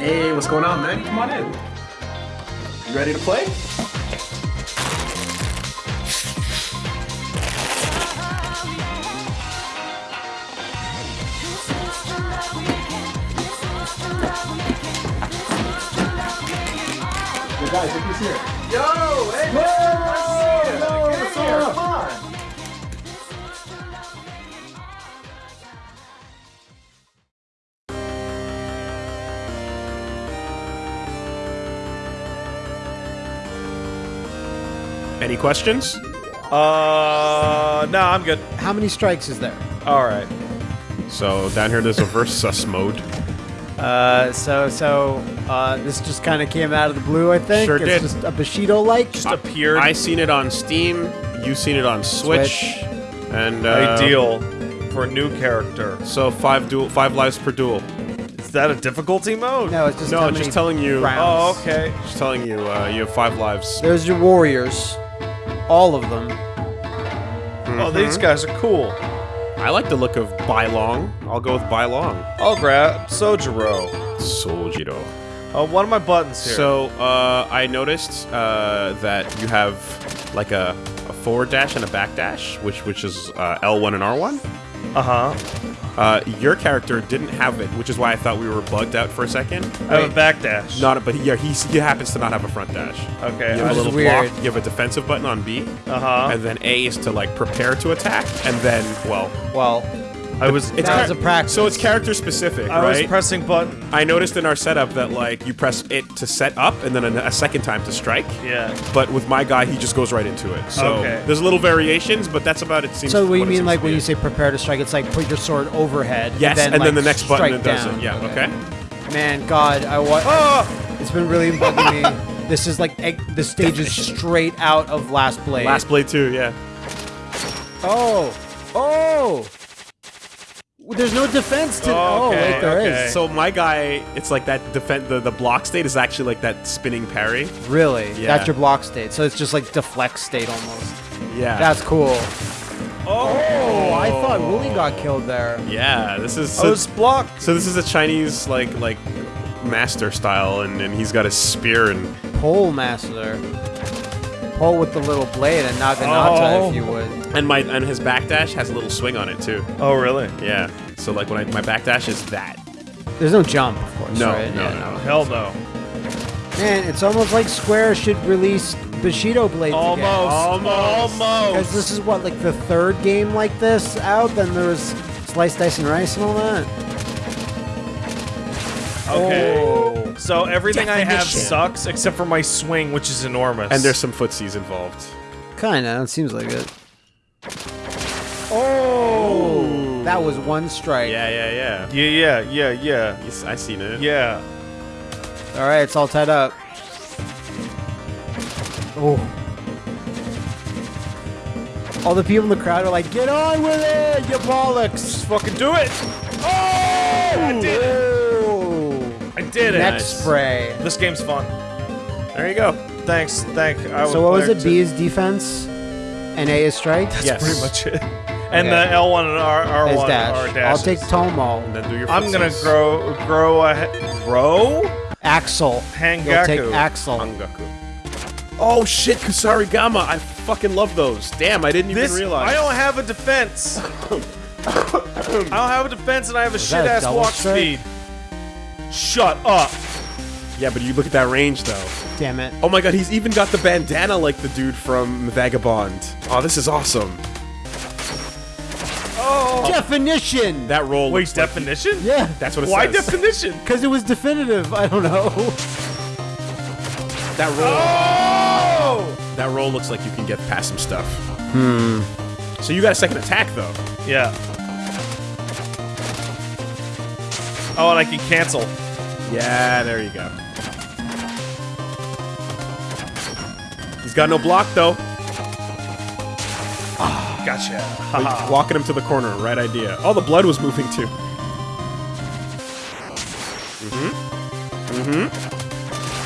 Hey, what's going on, man? Come on in. You ready to play? Yo, guys, look who's here. Yo, hey, man, nice to see you. Yo, Get what's up? Any questions? Uh, no, I'm good. How many strikes is there? All right. So down here there's a versus mode. Uh, so so uh, this just kind of came out of the blue, I think. Sure it's did. just a Bushido like. Just appeared. I seen it on Steam. You seen it on Switch. Switch. And uh, Ideal for a new character. So five duel, five lives per duel. Is that a difficulty mode? No, it's just No, how it's just telling you. rounds. Oh, okay. Just telling you, uh, you have five lives. There's your warriors, all of them. Oh, these guys are cool. I like the look of Bylong. I'll go with Bylong. I'll grab Sojiro. Sojiro. Uh, one of my buttons here. So uh, I noticed uh, that you have like a, a forward dash and a back dash, which which is uh, L1 and R1. uh huh. Uh, your character didn't have it, which is why I thought we were bugged out for a second. I have a backdash. Not, but he, yeah, he, he happens to not have a front dash. Okay. You have a Which is little weird. block. You have a defensive button on B, Uh huh. and then A is to like prepare to attack, and then well, Well, I was. it's That was a practice. So it's character specific, I was pressing button. I noticed in our setup that like you press it to set up, and then a, a second time to strike. Yeah. But with my guy, he just goes right into it. So Okay. there's little variations, but that's about it. Seems so what you it mean seems like to when be. you say prepare to strike? It's like put your sword overhead. yes, and then, and then like, the next button strike it does down. it. Yeah. Okay. Man, God, I wa- Oh! It's been really bugging me. This is like egg- the stage is straight out of Last Blade. Last blade too. Yeah. Oh, oh. There's no defense to. Oh, Oh, wait, there is. okay. So my guy, it's like that defend the, the block state is actually like that spinning parry. Really? Yeah. That's your block state. So it's just like deflect state almost. Yeah. That's cool. Oh! Oh, I thought Wooly got killed there. yeah. This is oh, so, was blocked. so this is a Chinese like like master style, and, and he's got a spear and Pole master. Pole with the little blade and Naginata, Oh. if you would. and my and his backdash has a little swing on it too. Oh, really? Yeah. So like when I my backdash is that. There's no jump, of course. No, right? no, Yeah, no. Hell no. Man, it's almost like Square should release Bushido blades Almost. again. Almost. Because this is what, like the third game like this out? Then there was Slice, Dice, and Rice and all that? Okay. Oh. So everything I have sucks except for my swing, which is enormous. And there's some footsies involved. Kinda, it seems like it. Oh! That was one strike. Yeah, yeah, yeah. Yeah, yeah, yeah, yeah, Yes, I seen it. yeah. Alright, it's all tied up. Oh. All the people in the crowd are like, get on with it, you bollocks! Just fucking do it. Oh! I did it. Did it. Neck spray. This game's fun. There you go. Thanks. Thank. I So what was it? two. B is defense, and A is strike. That's Yes. pretty much it. And Okay. the L1 and R, R1 Is dash. are I'll take Tomo. And then do your I'm gonna grow, grow a, grow. Axel. Hangaku. You'll take Axel. Hangaku. Oh shit, Kusarigama! I fucking love those. Damn, I didn't even realize. I don't have a defense. I don't have a defense, and I have a shit ass double walk strike? speed. Shut up. Yeah, but you look at that range though. Damn it. Oh my god, he's even got the bandana like the dude from Vagabond. Oh, this is awesome. Oh. Definition. That roll. Wait, looks like- definition? yeah. that's what it Why says. definition? Because it was definitive. I don't know. that roll. Oh. That roll looks like you can get past some stuff. Hmm. So you got a second attack though. Yeah. Oh, and I can cancel. Yeah, there you go. He's got no block though. Gotcha. But Walking him to the corner, right idea. Oh, the blood was moving too. Mhm. Mhm.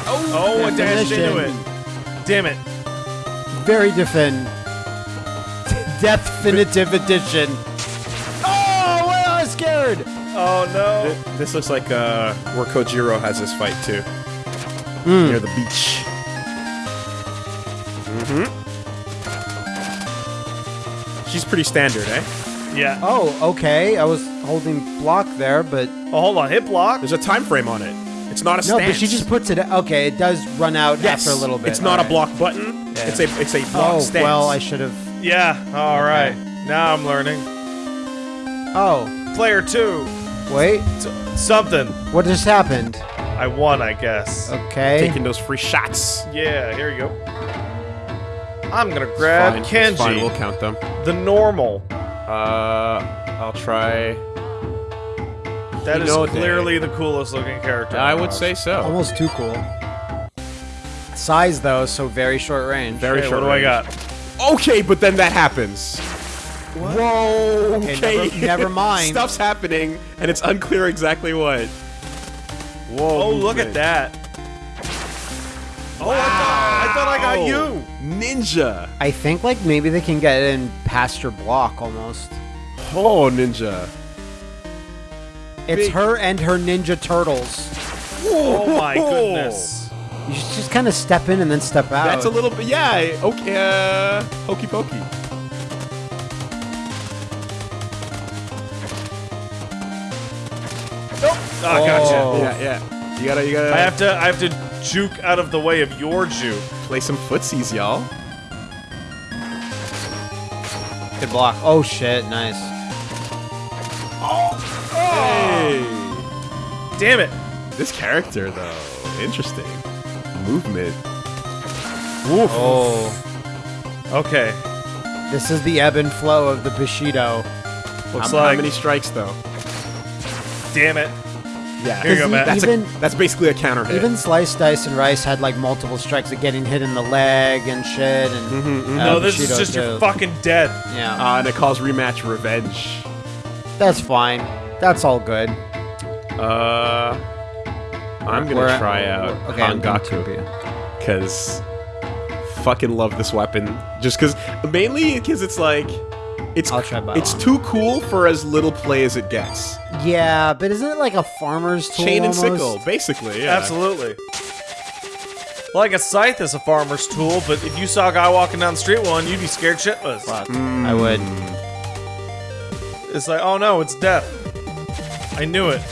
Oh, I dashed into it. Damn it. Very defin. Definitive edition. Oh, well, I was scared. No. Th- This looks like uh, where Kojiro has his fight too, Hmm. near the beach. Mm-hmm. She's pretty standard, eh? Yeah. Oh, okay. I was holding block there, but Oh, hold on. Hit block. There's a time frame on it. It's not a no. But she just puts it. Okay, it does run out yes. after a little bit. It's not a Alright. block button. Yeah. It's a it's a block Oh stance. well, I should have. Yeah. All right. Now I'm learning. Oh, Player two. Wait. S- something. What just happened? I won, I guess. Okay. taking those free shots. Yeah. Here you go. I'm gonna grab Fine, it's Kenji. Fine, we'll count them. The normal. Uh, I'll try. That is Hinode. clearly the coolest looking character. I would say so. Almost too cool. Size though, so very short range. Very Okay, short. what do I got? Okay, but then that happens. Whoa. Okay, Okay. never- never mind. Stuff's happening, and it's unclear exactly what. Whoa. Oh, look at movement. that. Oh, I, thought, I thought I got you. Ninja. I think like maybe they can get in past your block almost. Oh, ninja. It's Big- her and her ninja turtles. Oh my goodness. You should just kind of step in and then step out. That's a little bit. Yeah. Okay. Uh, hokey pokey. Ah, oh, gotcha. Yeah. Yeah. You gotta. You gotta. I have to. I have to juke out of the way of your juke. play some footsies, y'all. good block. Oh shit, nice. Oh! Hey. Damn it. This character, though, interesting. Movement. Oh, Okay. this is the ebb and flow of the Bushido. Looks how, like. how many strikes, though? Damn it. Yeah. Here you go, Matt. That's, Even- a, that's basically a counter hit. Even Slice Dice and Rice had like multiple strikes of getting hit in the leg and shit. And Mm-hmm, uh, No, this is Bushido just your too. fucking dead. Yeah, uh, and it calls rematch revenge. that's fine. That's all good. Uh, I'm gonna We're try out Okay, I'm going to Hangaku because fucking love this weapon. Just because, mainly because it's like, it's I'll try by it's too cool for as little play as it gets. Yeah, but isn't it like a farmer's tool? Chain and almost? sickle, basically. Yeah. Absolutely. Like a scythe is a farmer's tool, but if you saw a guy walking down the street with one, you'd be scared shitless. Fuck, hmm. I would. It's like, oh no, it's death. I knew it.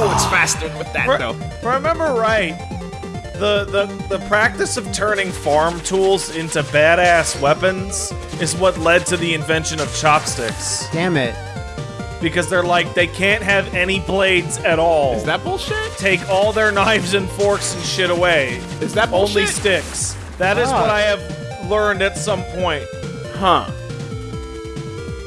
Oh, it's faster with that Re- though. remember right, the, the the practice of turning farm tools into badass weapons is what led to the invention of chopsticks. Damn it. Because they're like they can't have any blades at all. Is that bullshit? Take all their knives and forks and shit away. Is that Only bullshit? sticks. That is Ah. what I have learned at some point. Huh.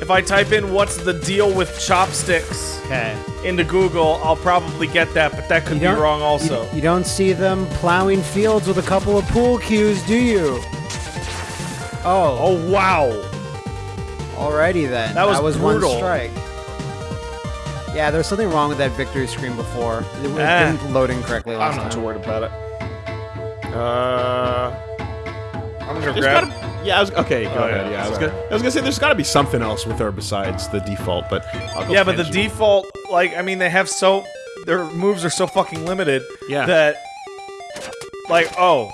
If I type in what's the deal with chopsticks Okay. into Google, I'll probably get that, but that could be wrong also. You, you don't see them plowing fields with a couple of pool cues, do you? Oh, oh wow. alrighty then. That was was brutal. one strike. Yeah, there was something wrong with that victory screen before. It was didn't loading correctly last I'm not too worried about it. Uh, I'm gonna There's grab. Gotta, yeah, I was, okay, go Oh, ahead. yeah, Yeah, I was gonna, I was gonna say there's got to be something else with her besides the default, but I'll go Yeah, but the Kenji. default, like, I mean, they have so their moves are so fucking limited. Yeah. That, like, oh,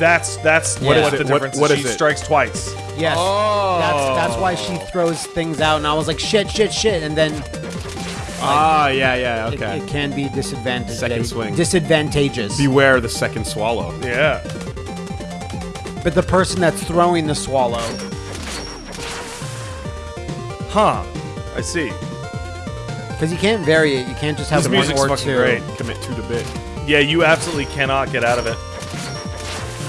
that's that's what, Yeah. what the What- difference. what is. is she it? strikes twice. Yes. Oh. That's that's why she throws things out, and I was like, shit, shit, shit, and then Ah, yeah, yeah, it, okay. it can be disadvantageous. Second swing. Disadvantageous. Beware the second swallow. Yeah. But the person that's throwing the swallow. Huh. I see. Because you can't vary it. You can't just have This one music's or fucking two. great. Commit two to bit. Yeah, you absolutely cannot get out of it.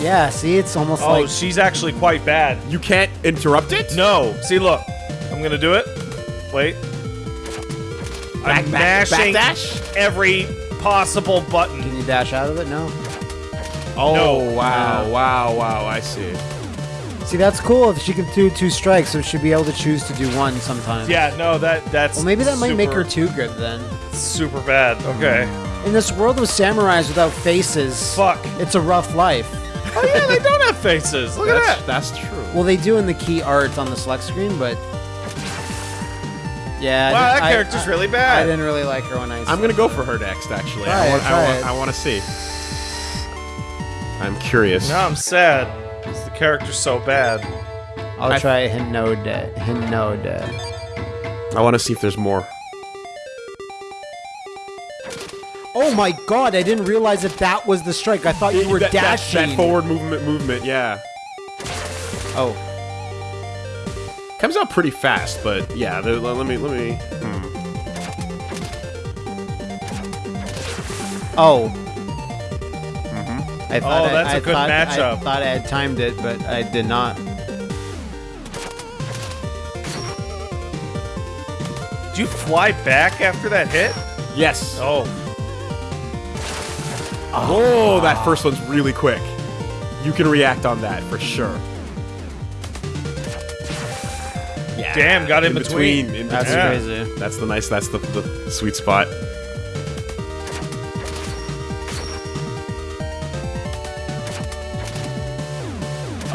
Yeah, see, it's almost like Oh, like she's actually quite bad. You can't interrupt it? No. See, look. I'm gonna do it. Wait. I'm mashing backdash? every possible button. Can you dash out of it? No. Oh, No. wow, wow, wow, I see. See, that's cool if she can do two strikes, so she'd be able to choose to do one sometimes. Yeah, no, that that's. Well, maybe that might make her too good then. super bad. Okay. In this world of samurais without faces, Fuck. it's a rough life. Oh yeah, they don't have faces. Look at That's, that. that's true. Well, they do in the key art on the select screen, but yeah. Wow, that I- character's I- really bad. I didn't really like her when I. I'm gonna go for her next. Actually, Try I want, I want. I want to see. I'm curious. No, I'm sad. 'cause the character's so bad. I'll I- try Hinode. Hinode. I want to see if there's more. Oh my god! I didn't realize that that was the strike. I thought you were that, that- dashing. That, forward movement, movement, yeah. Oh, Comes out pretty fast, but yeah. There, let let me, let me. Hmm. oh. I oh, thought Oh, that's a I good thought- I matchup. thought I had timed it, but I did not. Did you fly back after that hit? Yes. Oh, Oh, that first one's really quick. You can react on that for sure. Yeah. Damn, got in between. in That's Yeah. crazy. That's the nice. That's the, the sweet spot.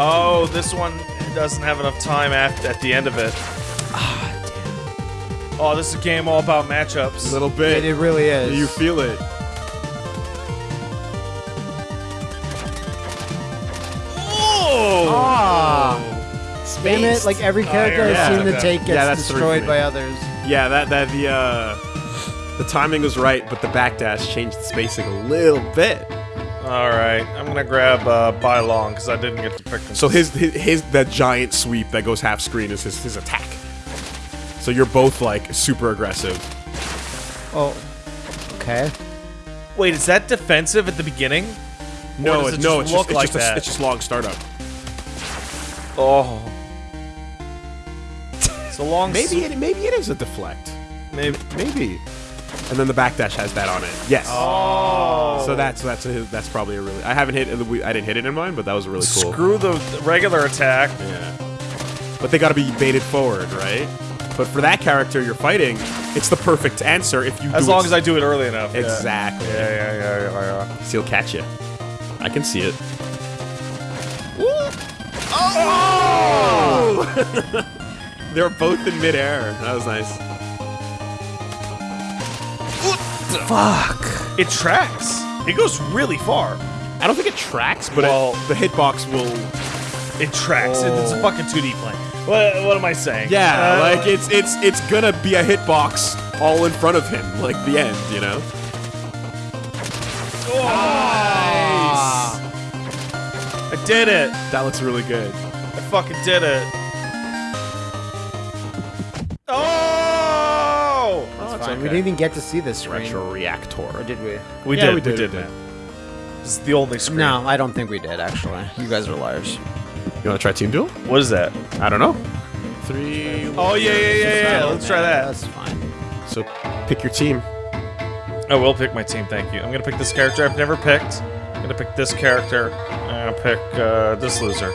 Oh, this one doesn't have enough time at, at the end of it. Ah, damn. oh, this is a game all about matchups. A little bit. it really is. you feel it. Oh! Ah. Damn it! Like every character yeah. I've seen to Yeah. take gets Yeah, that's destroyed by others. Yeah, that that the uh, the timing was right, but the backdash changed the spacing a little bit. All right, I'm gonna grab uh, Bylong because I didn't get to pick him. So his, his his that giant sweep that goes half screen is his, his attack. So you're both like super aggressive. Oh. Okay. Wait, is that defensive at the beginning? No, does it, it no, just it's look just, like it's just that? A, it's just long startup. Oh. So long. Maybe it maybe it is a deflect. Maybe. Maybe. And then the backdash has that on it. Yes. Oh. So that's that's a, that's probably a really. I haven't hit. I didn't hit it in mine, but that was really cool. Screw the regular attack. Yeah. But they got to be baited forward, right? But for that character you're fighting, it's the perfect answer if you. As do long it as I do it early enough. Exactly. Yeah, yeah, yeah, yeah, yeah. He'll catch you. I can see it. Oh! They're both in midair. That was nice. Fuck. It tracks. It goes really far. I don't think it tracks, but Well- it, the hitbox will. It tracks. It- It's a fucking 2D plane. What, what am I saying? Yeah, Uh, like it's it's it's gonna be a hitbox all in front of him, like the end, you know. Nice! I did it. That looks really good. I fucking did it. That's Fine. We didn't even get to see this screen. Retro reactor. Or did we? We Yeah, did. we We did, did, we did. man. This is the only screen. No, I don't think we did. Actually, you guys are liars. You want to try team duel? What is that? I don't know. Three. Oh yeah, yeah, yeah, yeah. Let's try that. That's fine. So pick your team. I will pick my team. Thank you. I'm gonna pick this character I've never picked. I'm gonna pick this character. I'm gonna pick uh, this loser.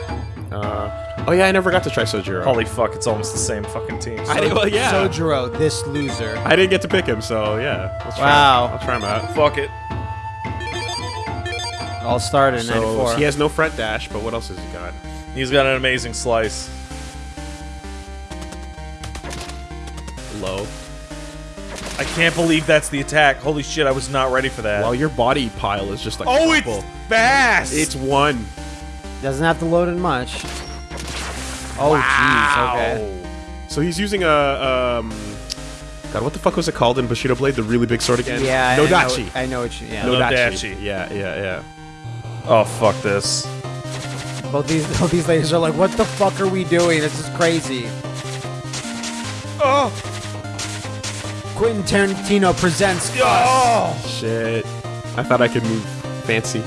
Uh, oh yeah, I never got to try Sojiro. Holy fuck! It's almost the same fucking team. I did, well, yeah. Sojiro, this loser. I didn't get to pick him, so yeah. Let's try Wow. Him. I'll try him out. Fuck it. I'll start in So 94. he has no front dash, but what else has he got? He's got an amazing slice. Low. I can't believe that's the attack. Holy shit! I was not ready for that. Well, your body pile is just like oh, a it's fast. It's one. Doesn't have to load in much. Oh, jeez. Okay. So he's using a um. God, what the fuck was it called in Bushido Blade? The really big sword again? Yeah. I Nodachi. know, I know what you. Yeah. Nodachi. Yeah, yeah, yeah. oh fuck this. Both these, both these ladies are like, "What the fuck are we doing? This is crazy." Oh. Quentin Tarantino presents. Oh. Shit. I thought I could move fancy.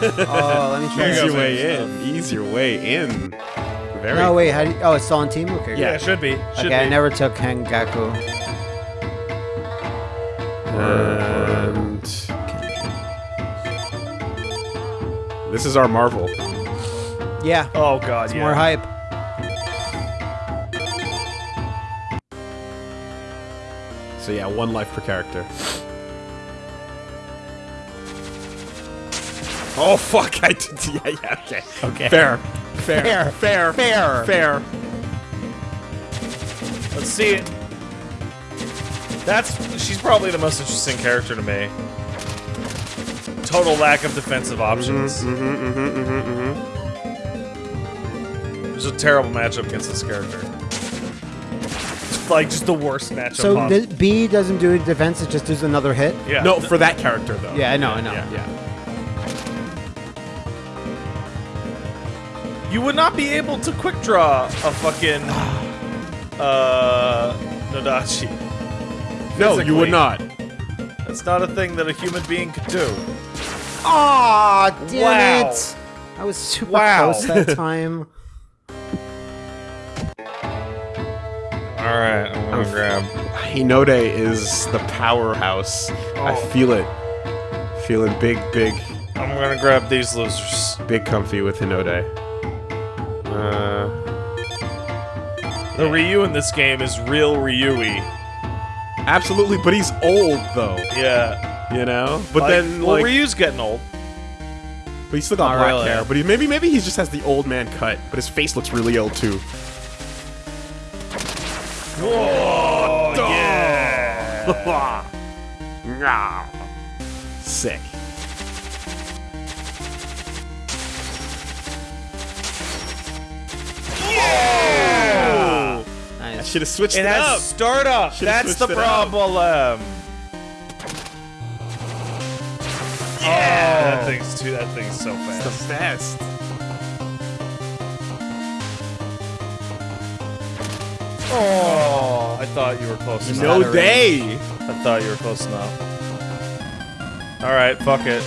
Oh, let me try. Here Ease your go, way in. Ease your way in. Very. No, wait. How do you, oh, it's still on team. Okay. yeah, it should be. Should Okay, I never took Hangaku. And this is our Marvel. Yeah. Oh god, yeah. More hype. So yeah, one life per character. Oh fuck! I did. Yeah, yeah. Okay. Okay. Fair. Fair. Fair. Fair. Fair. Fair. Let's see it. That's she's probably the most interesting character to me. Total lack of defensive options. Mm-hmm. Mm-hmm. Mm-hmm. It was a terrible matchup against this character. It's like just the worst matchup So possible. the B doesn't do defense; it just does another hit. yeah. No, for that character though. Yeah, I know, I know. Yeah. yeah. You would not be able to quick draw a fucking uh Nodachi. No, you would not. That's not a thing that a human being could do. Aw, damn Wow. it! I was super Wow. close that time. Alright, I'm gonna grab. Hinode is the powerhouse. I Oh. feel it. Feeling big, big, I'm gonna grab these losers. big comfy with Hinode. Uh, The Ryu in this game is real Ryui. absolutely, but he's old though. Yeah. You know. But Like- then, well, like, Ryu's getting old. but he's still got Not black really. hair. But he, maybe, maybe he just has the old man cut. But his face looks really old too. Whoa, yeah. Sick. Yeah. I Nice. should have switched it, It has up. startup. Should've That's the switched it up. problem. Yeah, oh. that thing's too. That thing's so fast. It's fast. the best. Oh, I thought you were close enough. No out day. I thought you were close enough. All right, fuck it.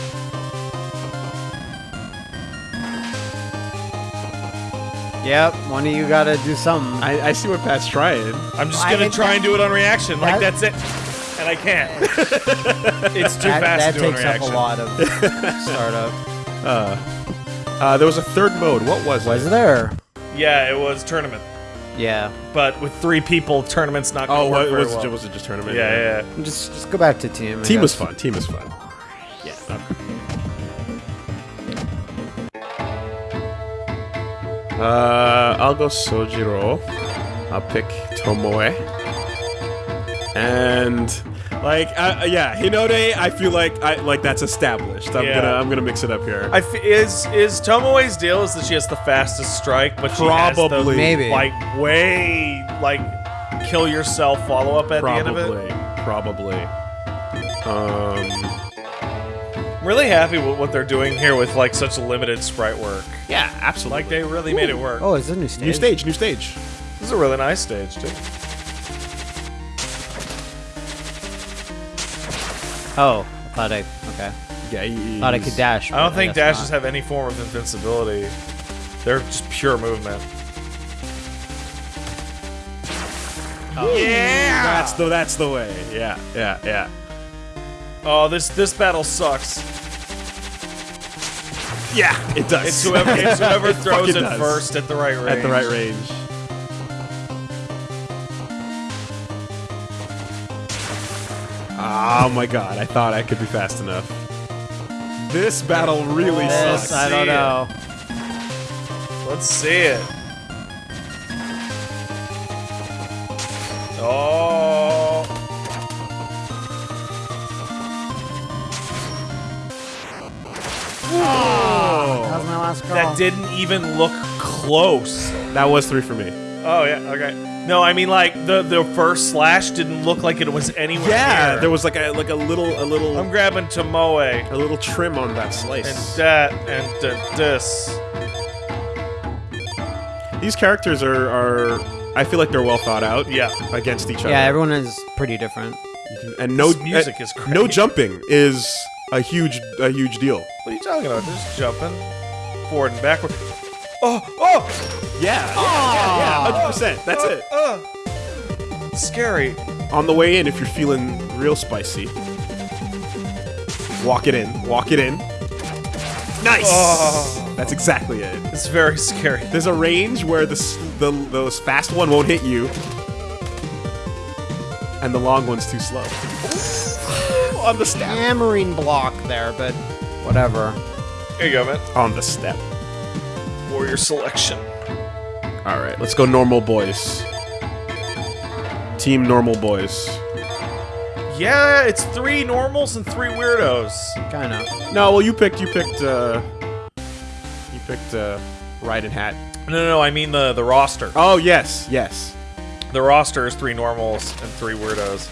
Yep, one of you gotta do something. I, I see what Pat's trying. I'm just I gonna hate try and do it on reaction. Like that's it, and I can't. it's too that fast that to do on takes up a lot of startup. Uh, uh, there was a third mode. What was, Was it? there? Yeah, it was tournament, Yeah. but with three people, tournament's not gonna Oh, work what, very was, well. it, was it just tournament? yeah, yeah. Just just go back to team. Team was fun. Team was fun. Yeah. Uh, I'll go Sojiro. I'll pick Tomoe. And like, uh, yeah, Hinode. I feel like I like that's established. I'm Yeah. gonna I'm gonna mix it up here. I f- is is Tomoe's deal is that she has the fastest strike, but she has the Probably. Maybe. like way like kill yourself follow up at the end of it. Probably. Probably. Um. I'm really happy with what they're doing here with like such limited sprite work. Yeah, absolutely. Like they really made it work. Oh, is this a new stage? new stage. New stage. This is a really nice stage too. Oh, I thought I okay. Yeah. He's, Thought I could dash. I don't think guess dashes not. have any form of invincibility. They're just pure movement. Oh, yeah. That's the that's the way. Yeah. Yeah. Yeah. Oh, this this battle sucks. Yeah. It does. It's whoever it's whoever It throws it does. first at the right range. at the right range. Oh my god, I thought I could be fast enough. This battle really This, sucks. I don't know. Let's see it. Oh. That last call. That didn't even look close. that was three for me. Oh yeah, okay. No, I mean like the the first slash didn't look like it was anywhere Yeah, near. there was like a like a little a little I'm grabbing Tomoe a little trim on that slice. and that and uh, this. These characters are are I feel like they're well thought out. Yeah. against each other. Yeah, everyone is pretty different. and no This music uh, is no jumping is a huge a huge deal. What are you talking about? Just jumping forward and backward. Oh, oh, Yeah, yeah, yeah, ah. hundred percent. That's uh, it. uh. Scary. On the way in, if you're feeling real spicy, walk it in. Walk it in. Nice. Oh. That's exactly it. It's very scary. There's a range where the, s- the fast one won't hit you, and the long one's too slow. on the step. Hammering block there, but whatever. Here you go, man. On the step. Warrior selection. All right, let's go normal boys. Team normal boys. Yeah, it's three normals and three weirdos. Kind of. No, well you picked you picked uh you picked uh Raiden Hat. No, no, no. I mean the the roster. Oh yes, yes. The roster is three normals and three weirdos.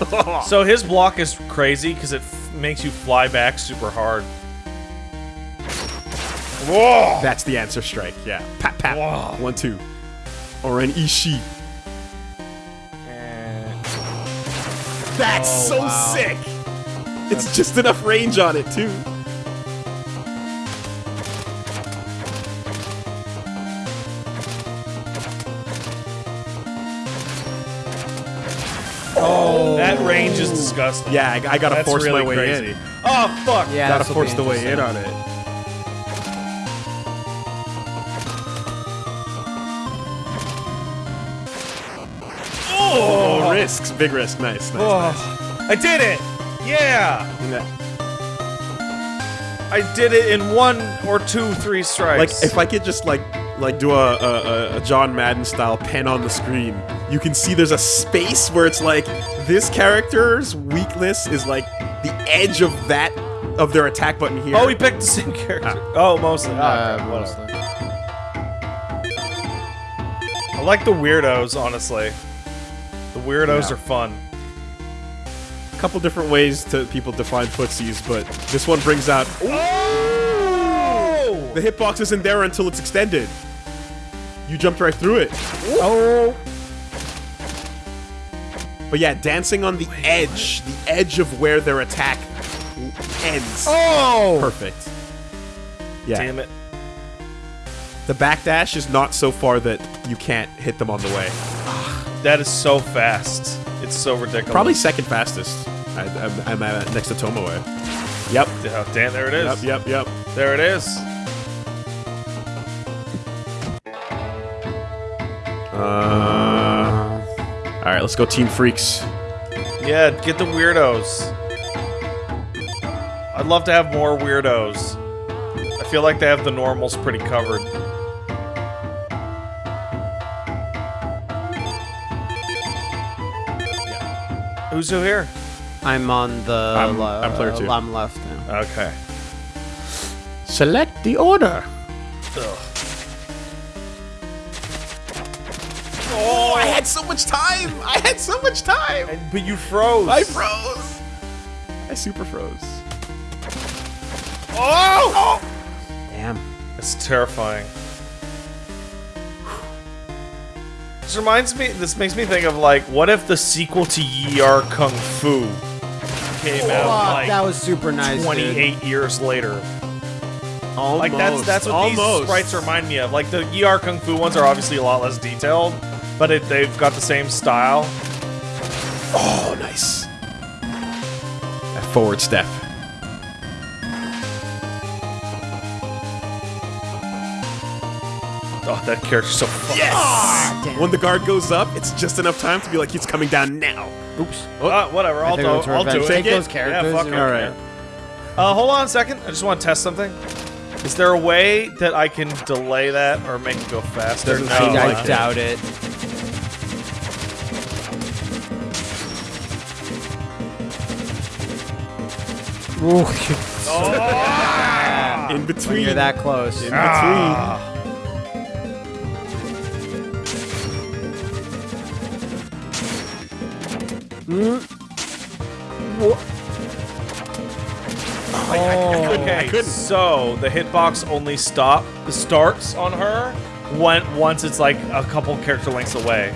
So his block is crazy because it f- makes you fly back super hard. Whoa! That's the answer strike. Yeah. Pat pat. Wow. One two. Or an Ishi. That's Oh, so wow. sick. It's just enough range on it too. Range is disgusting. Yeah, I, I gotta That's force really my way crazy. in. Oh fuck! Yeah, gotta force the way in on it. Oh, risks, big risk, nice, nice. Oh, I did it! Yeah! nice. I did it in one or two, three strikes. Like if I could just like like do a, a, a- a John Madden style pen on the screen, you can see there's a space where it's like this character's weakness is like the edge of that of their attack button here. oh, we picked the same character. Oh, mostly. Oh, Uh, okay, whatever. mostly. I like the weirdos, honestly. The weirdos Yeah. are fun. a couple different ways to people define footsies, but this one brings out Oh! the hitbox isn't there until it's extended. You jumped right through it. Oh, But yeah, dancing on the edge, the edge of where their attack ends. oh! Perfect. Yeah. Damn it. The backdash is not so far that you can't hit them on the way. That is so fast. It's so ridiculous. Probably second fastest. I, I'm, I'm at next to Tomoe. Yep. Oh, damn, there it is. Yep. Yep. Yep. There it is. Uh, all right, let's go, Team Freaks. Yeah, get the weirdos. I'd love to have more weirdos. I feel like they have the normals pretty covered. Who's who here? I'm on the. I'm- le- I'm player two. I'm left now. Okay. Select the order. Ugh. Oh, I had so much time. I had so much time. And- but you froze. I froze. I super froze. Oh! oh! Damn. It's terrifying. This reminds me. This makes me think of like, what if the sequel to Yie Ar Kung Fu came oh, out Fuck, like that was super nice. dude. 28 years later? Almost. Like that's that's what Almost. these sprites remind me of. Like the Yie Ar Kung Fu ones are obviously a lot less detailed, but it, they've got the same style. Oh, nice. That forward step. Oh, that character's so fun. Yes. Damn. when the guard goes up, it's just enough time to be like, he's coming down now. Oops. Uh, whatever, I'll do, it's I'll do revenge. it. Take those Yeah, characters, fuck it. All right. Uh, hold on a second. I just want to test something. Is there a way that I can delay that or make it go faster? Doesn't no. seem I like it. doubt it. Ooh, In when between. you're that close. In Ah. Okay, couldn't. so the hitbox only stop the starts on her when once it's like a couple character lengths away.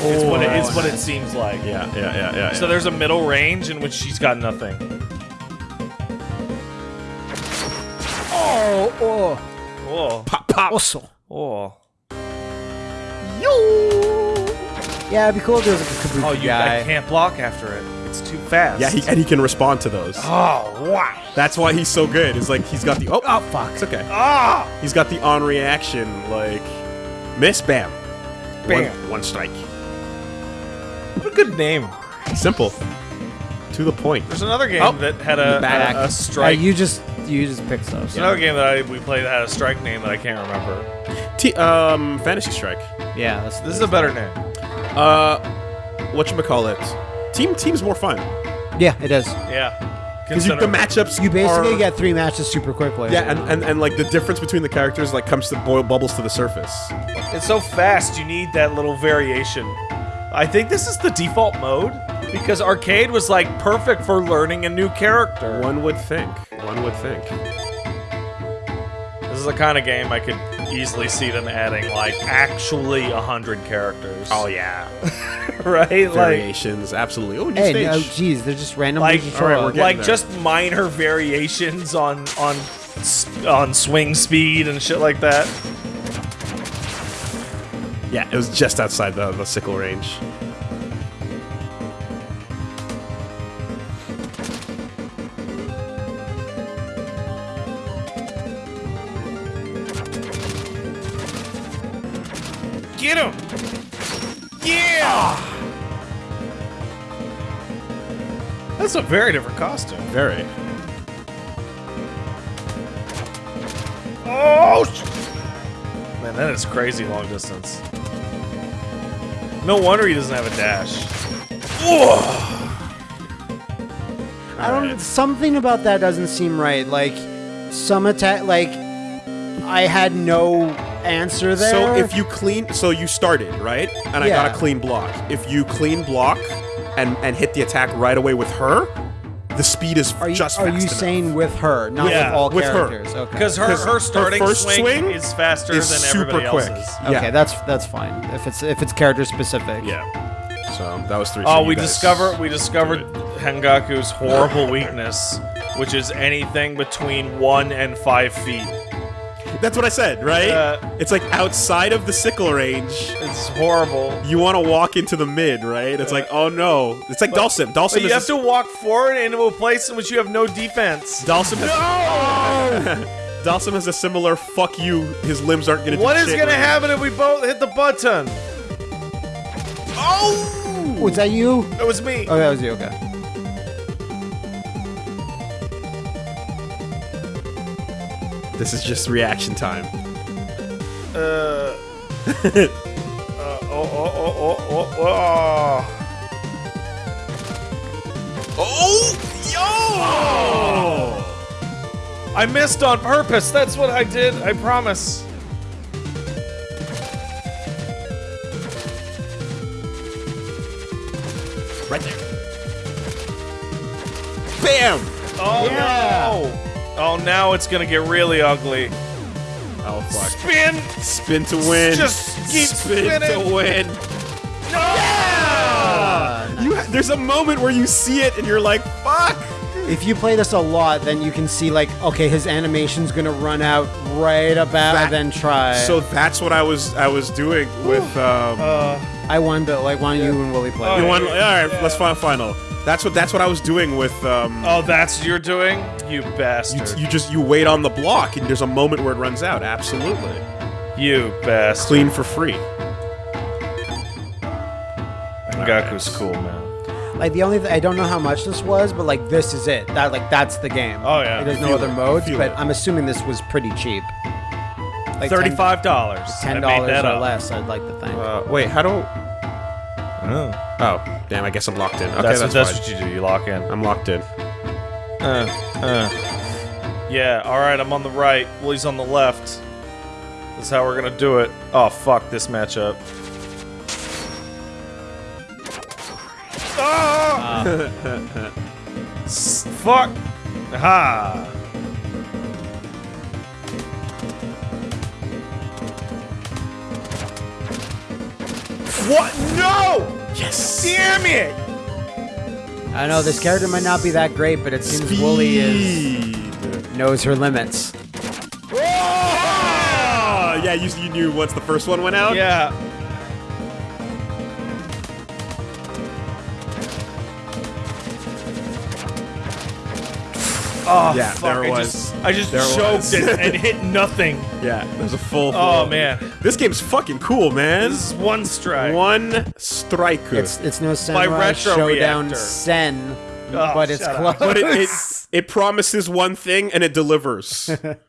It's what it, it's what it seems like. Yeah, yeah, yeah, yeah. So there's a middle range in which she's got nothing. Oh, oh. Oh, pop, pop. Also. oh, Yeah, it'd be cool if there was like a kabuki oh! You guy. I can't block after it. It's too fast. Yeah, he, and he can respond to those. Oh, wow. That's why he's so good. It's like he's got the oh, Oh fuck! it's okay. Ah! He's got the on reaction like miss bam, Bam. One, one strike. What a good name. Simple, to the point. There's another game Oh. that had a, Back. a, a Uh, strike. you just you just picked those. There's another game that I, we played that had a strike name that I can't remember. T- um, Fantasy Strike. Yeah, that's This is a better name. Uh, what you call it? Team Team's more fun yeah, it is. Yeah. because the matchups You basically are- get three matches super quickly. yeah, and, and and like the difference between the characters like comes to boil bubbles to the surface. It's so fast, you need that little variation. I think this is the default mode because arcade was like perfect for learning a new character. One would think. One would think. This is the kind of game I could easily see them adding like actually a hundred characters. Oh yeah, right? Like, variations, absolutely. Oh, new Hey, stage. no, geez, they're just randomly like, just all show right, we're like there. just minor variations on on on swing speed and shit like that. Yeah, it was just outside the, the sickle range. Get him! Yeah! That's a very different costume. Very. Oh! Man, that is crazy long distance. No wonder he doesn't have a dash. I don't. Something about that doesn't seem right. Like some attack. Like I had no answer there. So if you clean, so you started right, and I got a clean block. If you clean block and and hit the attack right away with her, the speed is are you just. are fast you enough. saying with her, not Yeah, with all with her. Okay. Because her her starting first swing, swing is faster is than super everybody quick. else's. Yeah. okay, that's that's fine. If it's if it's character specific. Yeah. So that was three. Oh, so we guys discover we discovered Hangaku's horrible weakness, which is anything between one and five feet. That's what I said, right? Uh, it's like outside of the sickle range. It's horrible. You want to walk into the mid, right? It's like, oh no. It's like Dhalsim. Dhalsim But you have to walk forward into a place in which you have no defense. Dhalsim has, Dhalsim has a similar fuck you. His limbs aren't gonna. What do is shit gonna range. happen if we both hit the button? Oh! Was that you? It was me. Oh, that was you. Okay. This is just reaction time. Uh, uh, oh, oh, oh, oh, oh, oh. Oh, yo! I missed on purpose. That's what I did. I promise. Right there. Bam! Oh no! Oh, now it's gonna get really ugly. Oh fuck! Spin! Spin to win. Just keep spin spinning. to win. You ha- there's a moment where you see it and you're like, fuck. If you play this a lot, then you can see like, okay, his animation's gonna run out right about That- and then try. So that's what I was I was doing with um. Uh, I won, but like, why don't you and Willie play? Oh, you yeah. want, all right, let's find a final. That's what that's what I was doing with um. oh, that's what you're doing? You You, bastard. you just you wait on the block and there's a moment where it runs out. Absolutely, You bastard. clean for free. Gaku's cool, man. Like the only th- I don't know how much this was, but like this is it. That like that's the game. Oh, yeah. Like, there's no other it. modes, but it. I'm assuming this was pretty cheap. Like Thirty-five dollars. Ten dollars made that or up. less. I'd like to think. Uh, wait, how do? Oh. Oh, damn! I guess I'm locked in. Okay, that's that's, what, that's what you do. You lock in. I'm locked in. Uh, uh. Yeah, alright, I'm on the right. Willie's on the left. That's how we're gonna do it. Oh, fuck this matchup. Ah! S- fuck! Ha! What? No! Yes. Damn it! I know this character might not be that great, but it seems Speed. Wooly is knows her limits. Oh! Yeah, you, you knew once the first one went out. Yeah. Oh, yeah, fuck, there it was just, I just There choked was. and, and hit nothing. Yeah, there's a full. Oh, full- man. this game's fucking cool, man. This is one strike. One strike. It's it's no Samurai Retro Shodown Reactor. Sen, Oh, but it's close. up. but it, it it promises one thing and it delivers.